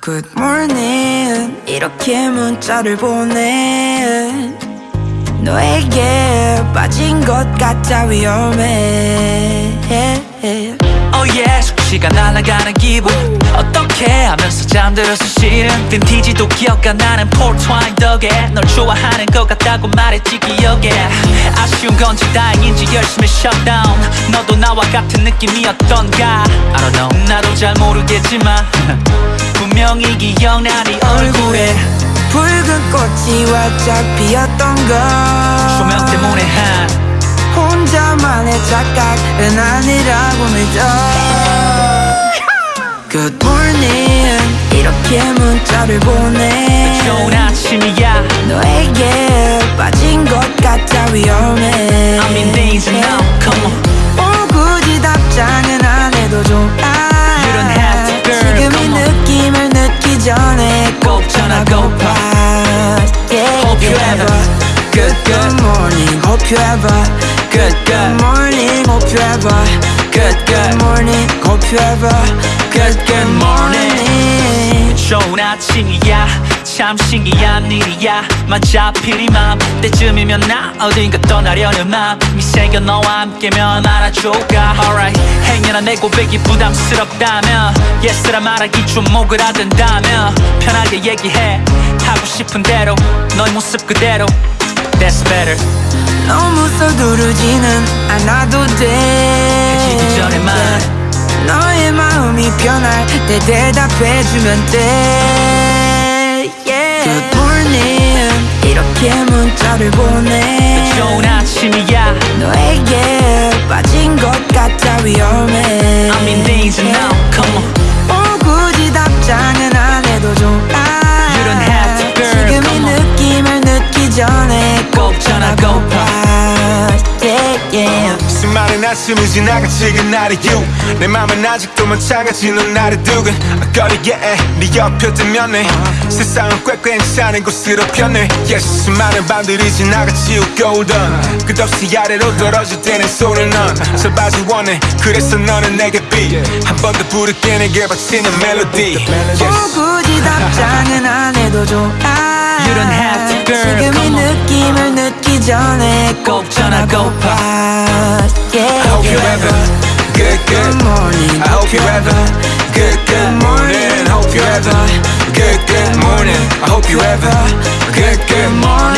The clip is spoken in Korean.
Good morning. 이렇게 문자를 보내 너에게 빠진 것 같아 위험해. Oh yes 시간 날아가는 기분. 어떻게 하면서 잠들어서 싫은 빈티지도 기억가? 나는 폴트와인 덕에 널 좋아하는 것 같다고 말했지 기억에. 아쉬운 건지 다행인지 열심히 shutdown 너도 나와 같은 느낌이었던가? I don't know. 나도 잘 모르겠지만 분명히 기억나 네 얼굴에 붉은 꽃이 활짝 피었던 걸. 조명 때문에 한 혼자만의 착각은 아니라고 믿어. Good morning. 이렇게 문자를 보내 morning, hope you ever good Good good morning, hope you ever good Good good morning, hope you ever good good morning 좋은 아침이야 참 신기한 일이야 맞아 필이 맘 때쯤이면 나 어딘가 떠나려는 맘이 생겨 너와 함께면 알아줘가 Alright 행여나 내 고백이 부담스럽다면 Yes라 말하기 좀 오그라든다면 편하게 얘기해 하고 싶은 대로 너의 모습 그대로 That's better. 너무 서두르지는 않아도 돼. 해지기 전에만 너의 마음이 변할 때 대답해주면 돼. Yeah. Good morning. 이렇게 문자를 보내. 좋은 아침이야. 너에게 빠진 것 yeah. 수많은 아침이 지나가 지금 나를 유내 맘은 아직도 마찬가지 넌 나를 두근. 거리에 네 옆에 뜨면 해 세상은 꽤 괜찮은 곳으로 변해. Yes, 수많은 밤들이 지나가 지우고 오던 끝없이 아래로 떨어질 때는 손을 넌 설바지 원해. 그래서 너는 내게 비한 번 더 부를게 내게 바치는 멜로디 어, yes. 굳이 답장은 안 해도 좋아. You don't have to, girl, 지금 이. 느낌을 늦기 전에 꼭 전화고파 yeah, I hope you yeah. ever good good Good morning, I hope you ever good good morning. Hope you ever good good morning. I hope you ever good good morning.